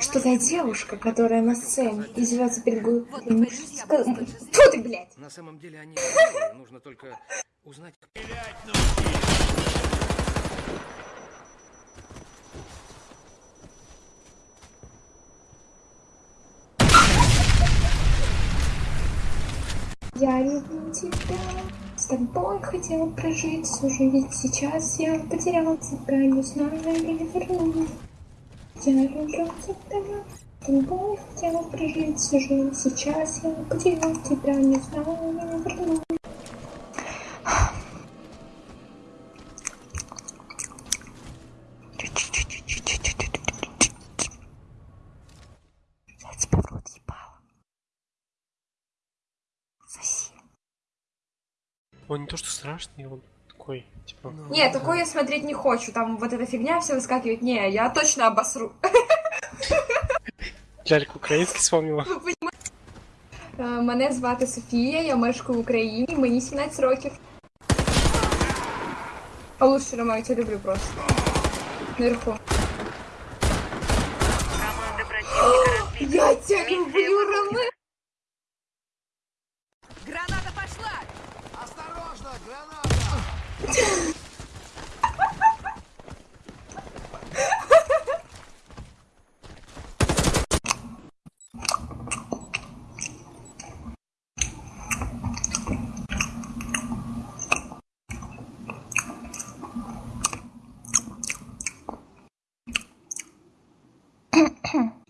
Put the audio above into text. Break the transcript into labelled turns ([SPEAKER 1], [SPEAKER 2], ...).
[SPEAKER 1] что та девушка, которая на сцене извивается перед глупым... Фу ты, блядь!
[SPEAKER 2] На самом деле они нужно только узнать...
[SPEAKER 1] Я люблю тебя, с тобой хотела прожить всю жизнь. Сейчас я потерял тебя, не знаю, или верну. Я люблю тебя, тобой хотела прожить всю жизнь. Сейчас я потерял тебя, не знаю, или верну. В.
[SPEAKER 3] Он не то что страшный, он такой, типа...
[SPEAKER 1] Ну не, такой я смотреть не хочу, там вот эта фигня все выскакивает. Не, я точно обосру.
[SPEAKER 3] Ляльку украинский вспомнила.
[SPEAKER 1] Ну, э, Мене звати Софія, я мешкаю в Україні, мені 17 років. А лучше Роман, я тебя люблю просто. Наверху. Я тебя люблю, Роман! Граната пошла! Осторожно, граната! Hmm.